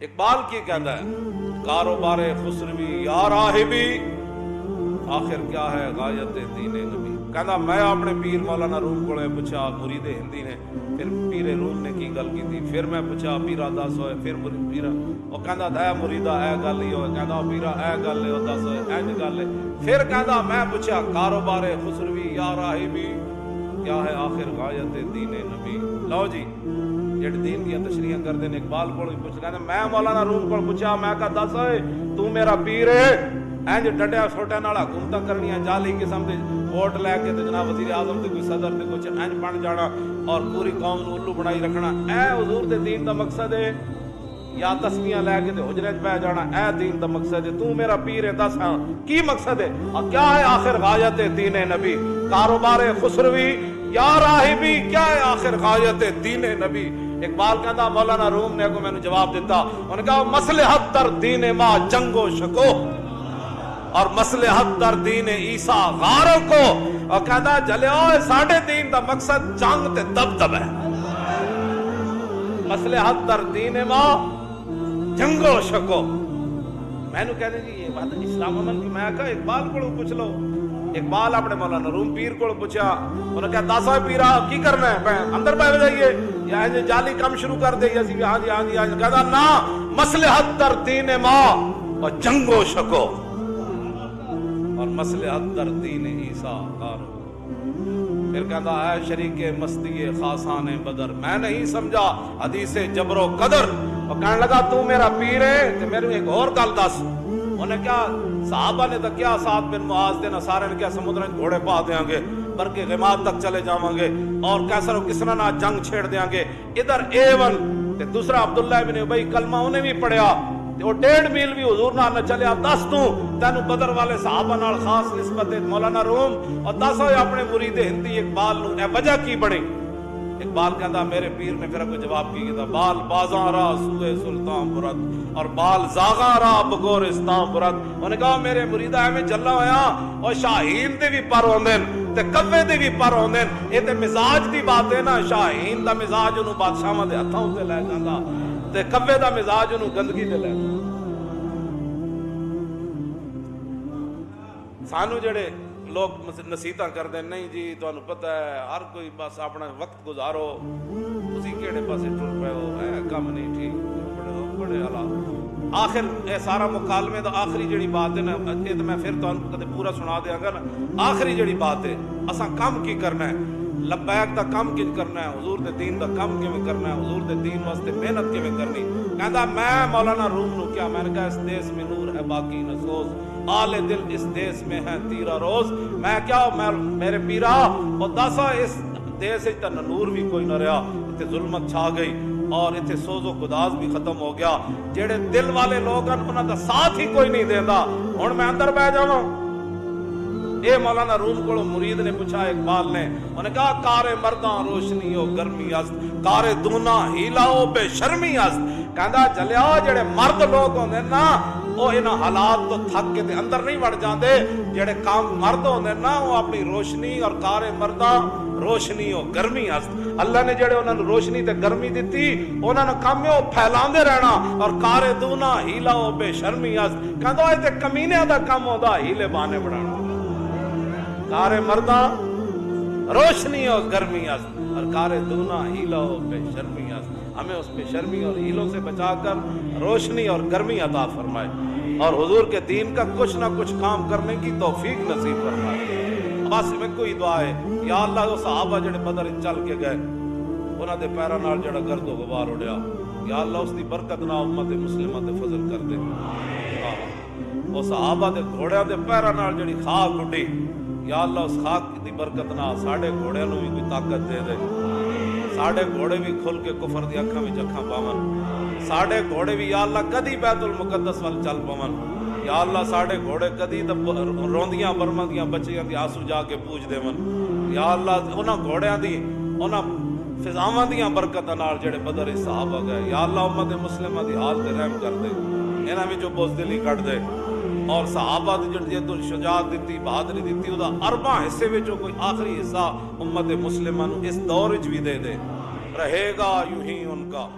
اقبال کی کہتا ہے، کاروبار خسروی یا راہبی، آخر کیا ہے غایت دین نبی? کہنا میں اپنے پیر مولانا روم کو پوچھا مرید ہندی نے، پھر پیر روم نے کی گل کی تھی پھر میں پوچھا پیرا دس ہوئے، پھر پیرا. وہ کہندا اے مریدا، اے گل ہی ہوئے کہندا پیرا، اے گل ہے دس ہوئے، اینج گل ہے. پھر کہندا میں پوچھا کاروبار خسروی یا راہبی، کیا ہے آخر غایت دین نبی? لو جی جڑے دین دیا تشریح کرتے ہیں اقبال کو پوچھ کہتے میں مولانا روم کو پوچھا میں کہا دس ہوئے تو میرا پیر ہے اینج ڈڈیا چھوٹے نال حکومت کرنی جعلی قسم دے ووٹ لے کے جناب وزیر اعظم تے کوئی صدر تے کچھ اینج بن جانا اور پوری قوم نو الو بنائی رکھنا اے حضور دے دین دا مقصد ہے یا تسمیاں لے کے تے حجرے وچ بیٹھ جانا اے دین دا مقصد ہے تو میرا پیر ہے دس ہاں کی مقصد ہے اور کیا ہے آخر غایت دین نبی کاروبار خسروی یا راہبی کیا ہے آخر غایت دین نبی اقبال کہتا، مولانا روم نے کو میں نے جواب دیتا انہوں نے کہا مسلحت در دین ما جنگ و شکو۔ اور مسلحت در دین عیسیٰ غاروں کو۔ اور کہتا، جلے ہوئے ساڑھے دین دا مقصد جنگ تے دب دب ہے مسلحت در دین ما جنگ و شکو۔ میں نے کہتے جی یہ بات اسلام امن کی میں کہا، اقبال کو پوچھ لو۔ اقبال اپنے مولانا روم پیر کو پوچھا انہوں نے کہا، داسا پیرا کی کرنا ہے؟ اندر پہ جائیے۔ یا ایسے جالی کم شروع کر دے اسی ہاں جی ہاں جی ہاں جی۔ کہتا نا، مصلحت در دین ما اور جنگ و شکو اور مصلحت در دین عیسیٰ، کارو۔ پھر کہتا ہے، شریک مستی خاصان بدر۔ میں نہیں سمجھا حدیث جبر و قدر۔ اور کہنے لگا، تو میرا پیر ہے کہ میرے ایک اور گل دس۔ انہیں کیا صحابہ نے تو کیا ساتھ بن معاذ دینا سارے نے کیا سمندر گھوڑے پا دیاں گے، بلکہ غماد تک چلے جاواں گے اور کیسر و کسنا نہ جنگ چھیڑ دیاں گے۔ ادھر اے ون تے دوسرا عبداللہ بن ابی کلمہ انہیں بھی پڑھیا تے وہ ڈیڑھ میل بھی حضور نال نہ چلیا۔ دس تو تینو بدر والے صحابہ نال خاص نسبت مولانا روم اور دس ہوئے اپنے مرید ہندی اقبال نو اے وجہ کی بڑی اقبال کہتا میرے پیر نے پھر کو جواب کی تھا، بال بازاں را سوئے سلطان برد اور بال زاغاں را بگورستان برد انہوں نے کہا، میرے مریدہ ہے میں جلہ ہویا اور شاہین دے بھی پر ہوندن تے کبے دے بھی پر ہوندن یہ تے مزاج دی بات ہے نا، شاہین دا مزاج انہوں بادشاہ دے ہتھاں تے لے جاندا۔ تے کبے دا مزاج انہوں گندگی تے لے سانو جڑے لوگ نصیحتاں کردے نہیں جی تانوں پتہ ہے ہر کوئی بس اپنا وقت گزارو تسی کیڑے پاسے ٹر پے ہو کم نہیں ٹھیک بڑے بڑے حالات آخر اے سارا مکالمے دا آخری جڑی بات ہے نا اے تے میں پھر تانوں کدے پورا سنا دیاں گا نا آخری جڑی بات ہے اساں کم کی کرنا ہے لبیک دا کم کی کرنا ہے حضور دے دین دا کم کیویں کرنا ہے حضور دے دین واسطے محنت کیویں کرنی کہندا میں مولانا روم نو کیا میں نے کہا اس دیس میں نور ہے باقی نہ سوز آل دل اس دیس میں ہے، تیرا روز۔ میں کیا، میں، میرے پیرا اور دسا اس دیس تے نور بھی کوئی نہ رہا۔ تے ظلمت چھا گئی اور اتنے سوز و گداز بھی ختم ہو گیا۔ جڑے دل والے لوگ ہیں، انہاں دا ساتھ ہی کوئی نہیں دیندا ہن میں اندر بیٹھ جاواں۔ اے مولانا روم کو مرید نے پوچھا، اقبال نے انہوں نے کہا کار مرداں روشنی ہو گرمی است کار دونا ہیلا ہو بے شرمی است۔ کہندا چلیا جڑے مرد لوگ ہوندے نا وہ انہاں حالات تو تھک کے اندر نہیں وڑ جاندے، جڑے کام مرد ہوندے نا وہ اپنی روشنی اور کار مرداں، روشنی ہو گرمی است اللہ نے جڑے انہاں نوں روشنی تے گرمی دتی، انہاں نوں کم ہے پھیلاندے رہنا۔ اور کار دونا، ہیلا ہو بے شرمی است کہندا اے تے کمینے دا کم ہوندا، ہیلے بانے بنانا۔ کار مردہ روشنی اور گرمی است اور کار دونا، ہیلا ہو بے شرمی ہمیں اس بے شرمی اور ہیلوں سے بچا کر روشنی اور گرمی عطا فرمائے اور حضور کے دین کا کچھ نہ کچھ کام کرنے کی توفیق نصیب فرمائے۔ بس میں کوئی دعا ہے یا اللہ وہ صحابہ جڑے بدر چل کے گئے، انہاں دے پیراں نال جڑا گرد و غبار اڑیا۔ یا اللہ اس دی برکت نہ امت مسلمہ تے فضل کر دے۔ وہ صحابہ دے گھوڑیاں دے پیراں نال جڑی خاک اڑی یا اللہ اس خاک دی برکت نہ ساڑے گھوڑے نو بھی کوئی طاقت دے دے۔ ساڑے گھوڑے بھی کھل کے کفر دی اکھاں وچ اکھاں پاون۔ ساڑے گھوڑے بھی یا اللہ کدی بیت المقدس ول چل پاون۔ یا اللہ ساڑے گھوڑے کدی تے روندیاں برمندیاں بچیاں دی آنسو جا کے پوچھ دیون۔ یا اللہ انہاں گھوڑیاں دی انہاں فضاواں دیاں برکتاں نال جڑے بدر صحابہ گئے۔ یا اللہ امت مسلمہ دی حال تے رحم کر دے۔ انہاں وچوں بزدلی کٹ دے۔ اور صحابہ دی جڑی جد شجاعت دیتی، بہادری دیتی، او دا اربع حصے وچوں کوئی آخری حصہ امت مسلمہ اس دور وچ بھی دے دے۔ رہے گا یوں ہی ان کا۔